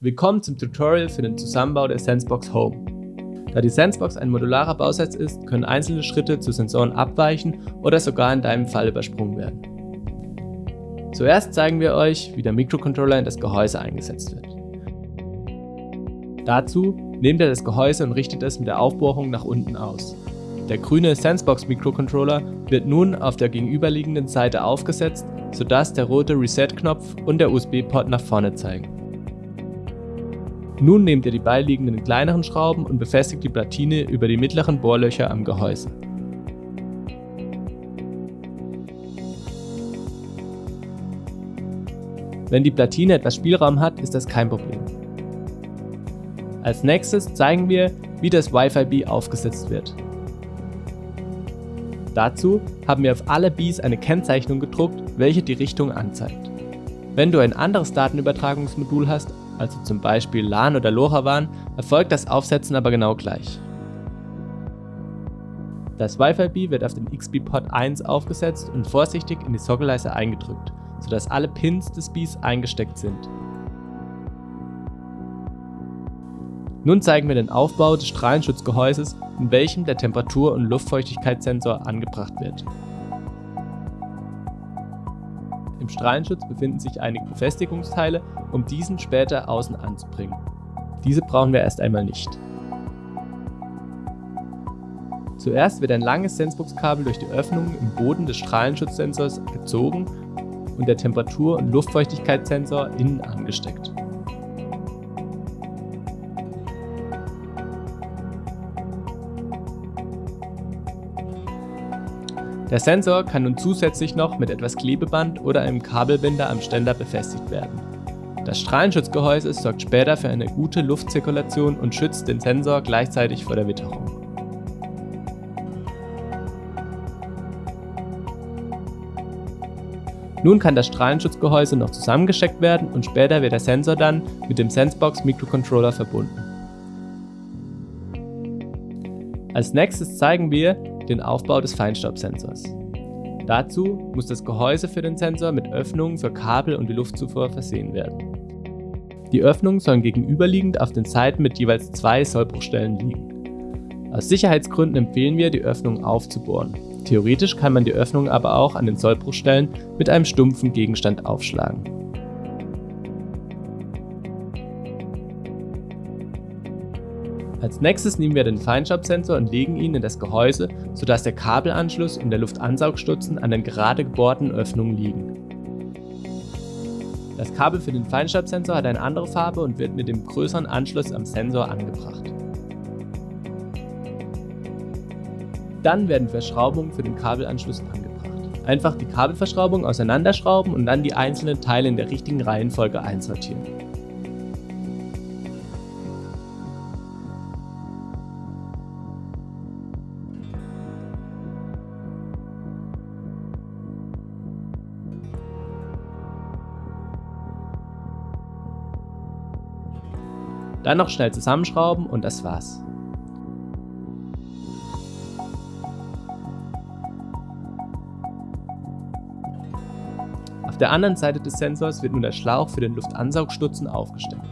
Willkommen zum Tutorial für den Zusammenbau der Sensebox Home. Da die Sensebox ein modularer Bausatz ist, können einzelne Schritte zu Sensoren abweichen oder sogar in deinem Fall übersprungen werden. Zuerst zeigen wir euch, wie der Mikrocontroller in das Gehäuse eingesetzt wird. Dazu nehmt ihr das Gehäuse und richtet es mit der Aufbohrung nach unten aus. Der grüne Sensebox Mikrocontroller wird nun auf der gegenüberliegenden Seite aufgesetzt, sodass der rote Reset-Knopf und der USB-Port nach vorne zeigen. Nun nehmt ihr die beiliegenden kleineren Schrauben und befestigt die Platine über die mittleren Bohrlöcher am Gehäuse. Wenn die Platine etwas Spielraum hat, ist das kein Problem. Als nächstes zeigen wir, wie das Wi-Fi-B aufgesetzt wird. Dazu haben wir auf alle Bs eine Kennzeichnung gedruckt, welche die Richtung anzeigt. Wenn du ein anderes Datenübertragungsmodul hast, also zum Beispiel LAN oder LoRaWAN, erfolgt das Aufsetzen aber genau gleich. Das Wi-Fi-B wird auf den XB-Port 1 aufgesetzt und vorsichtig in die Sockelleiste eingedrückt, sodass alle Pins des Bs eingesteckt sind. Nun zeigen wir den Aufbau des Strahlenschutzgehäuses, in welchem der Temperatur- und Luftfeuchtigkeitssensor angebracht wird. Im Strahlenschutz befinden sich einige Befestigungsteile, um diesen später außen anzubringen. Diese brauchen wir erst einmal nicht. Zuerst wird ein langes Sensebox-Kabel durch die Öffnung im Boden des Strahlenschutzsensors gezogen und der Temperatur- und Luftfeuchtigkeitssensor innen angesteckt. Der Sensor kann nun zusätzlich noch mit etwas Klebeband oder einem Kabelbinder am Ständer befestigt werden. Das Strahlenschutzgehäuse sorgt später für eine gute Luftzirkulation und schützt den Sensor gleichzeitig vor der Witterung. Nun kann das Strahlenschutzgehäuse noch zusammengesteckt werden und später wird der Sensor dann mit dem Sensebox Microcontroller verbunden. Als nächstes zeigen wir, den Aufbau des Feinstaubsensors. Dazu muss das Gehäuse für den Sensor mit Öffnungen für Kabel und die Luftzufuhr versehen werden. Die Öffnungen sollen gegenüberliegend auf den Seiten mit jeweils zwei Sollbruchstellen liegen. Aus Sicherheitsgründen empfehlen wir, die Öffnungen aufzubohren. Theoretisch kann man die Öffnungen aber auch an den Sollbruchstellen mit einem stumpfen Gegenstand aufschlagen. Als nächstes nehmen wir den Feinstaubsensor und legen ihn in das Gehäuse, sodass der Kabelanschluss und der Luftansaugstutzen an den gerade gebohrten Öffnungen liegen. Das Kabel für den Feinstaubsensor hat eine andere Farbe und wird mit dem größeren Anschluss am Sensor angebracht. Dann werden Verschraubungen für den Kabelanschluss angebracht. Einfach die Kabelverschraubung auseinanderschrauben und dann die einzelnen Teile in der richtigen Reihenfolge einsortieren. Dann noch schnell zusammenschrauben und das war's. Auf der anderen Seite des Sensors wird nun der Schlauch für den Luftansaugstutzen aufgesteckt.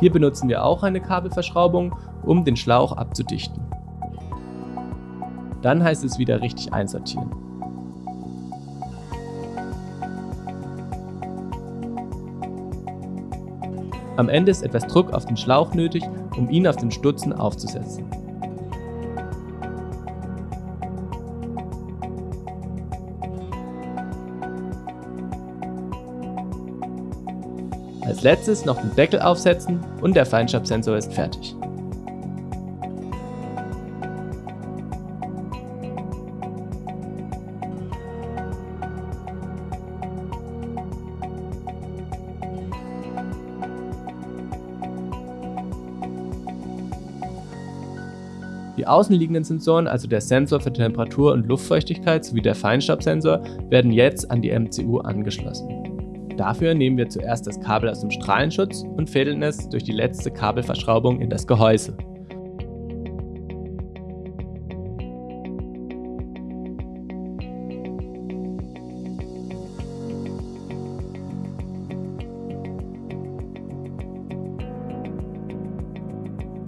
Hier benutzen wir auch eine Kabelverschraubung, um den Schlauch abzudichten. Dann heißt es wieder richtig einsortieren. Am Ende ist etwas Druck auf den Schlauch nötig, um ihn auf den Stutzen aufzusetzen. Als letztes noch den Deckel aufsetzen und der Feinstaubsensor ist fertig. Die außenliegenden Sensoren, also der Sensor für Temperatur und Luftfeuchtigkeit sowie der Feinstaubsensor, werden jetzt an die MCU angeschlossen. Dafür nehmen wir zuerst das Kabel aus dem Strahlenschutz und fädeln es durch die letzte Kabelverschraubung in das Gehäuse.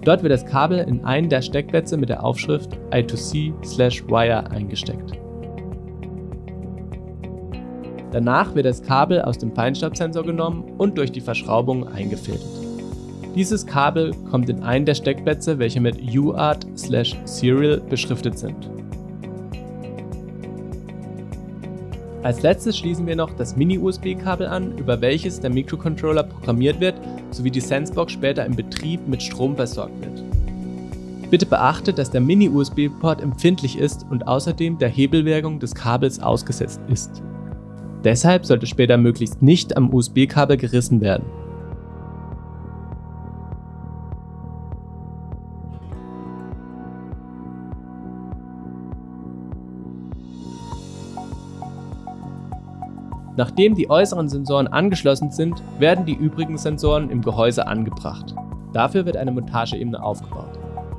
Dort wird das Kabel in einen der Steckplätze mit der Aufschrift I2C/Wire eingesteckt. Danach wird das Kabel aus dem Feinstaubsensor genommen und durch die Verschraubung eingefädelt. Dieses Kabel kommt in einen der Steckplätze, welche mit UART/Serial beschriftet sind. Als letztes schließen wir noch das Mini-USB-Kabel an, über welches der Mikrocontroller programmiert wird, sowie die Sensebox später im Betrieb mit Strom versorgt wird. Bitte beachte, dass der Mini-USB-Port empfindlich ist und außerdem der Hebelwirkung des Kabels ausgesetzt ist. Deshalb sollte später möglichst nicht am USB-Kabel gerissen werden. Nachdem die äußeren Sensoren angeschlossen sind, werden die übrigen Sensoren im Gehäuse angebracht. Dafür wird eine Montageebene aufgebaut.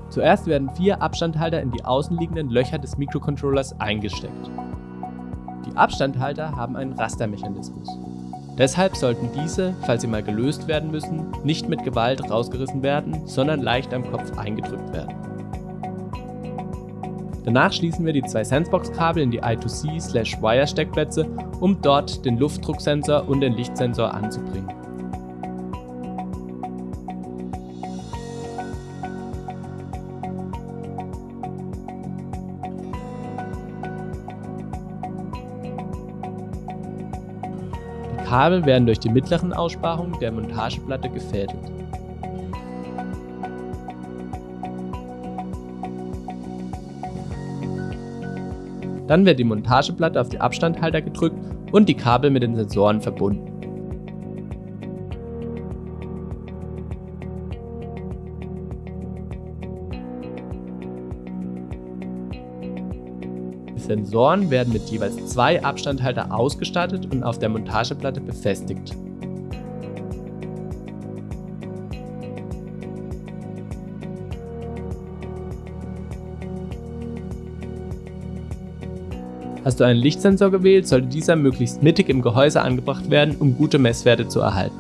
Zuerst werden vier Abstandhalter in die außenliegenden Löcher des Mikrocontrollers eingesteckt. Die Abstandhalter haben einen Rastermechanismus. Deshalb sollten diese, falls sie mal gelöst werden müssen, nicht mit Gewalt rausgerissen werden, sondern leicht am Kopf eingedrückt werden. Danach schließen wir die zwei Sensebox-Kabel in die I2C/Wire-Steckplätze, um dort den Luftdrucksensor und den Lichtsensor anzubringen. Die Kabel werden durch die mittleren Aussparungen der Montageplatte gefädelt. Dann wird die Montageplatte auf die Abstandhalter gedrückt und die Kabel mit den Sensoren verbunden. Die Sensoren werden mit jeweils zwei Abstandhalter ausgestattet und auf der Montageplatte befestigt. Hast du einen Lichtsensor gewählt, sollte dieser möglichst mittig im Gehäuse angebracht werden, um gute Messwerte zu erhalten.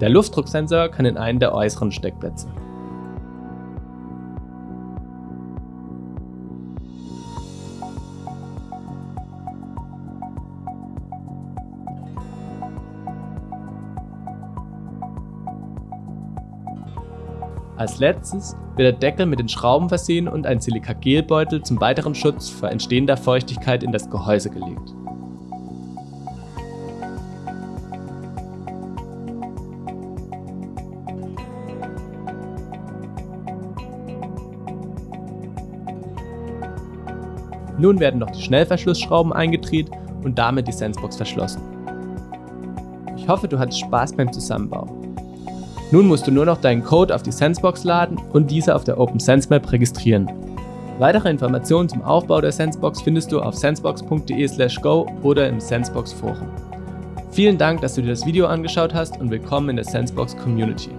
Der Luftdrucksensor kann in einen der äußeren Steckplätze. Als letztes wird der Deckel mit den Schrauben versehen und ein Silikagelbeutel zum weiteren Schutz vor entstehender Feuchtigkeit in das Gehäuse gelegt. Nun werden noch die Schnellverschlussschrauben eingedreht und damit die Sensebox verschlossen. Ich hoffe, du hattest Spaß beim Zusammenbau. Nun musst du nur noch deinen Code auf die Sensebox laden und diese auf der OpenSenseMap registrieren. Weitere Informationen zum Aufbau der Sensebox findest du auf sensebox.de/go oder im Sensebox Forum. Vielen Dank, dass du dir das Video angeschaut hast und willkommen in der Sensebox Community.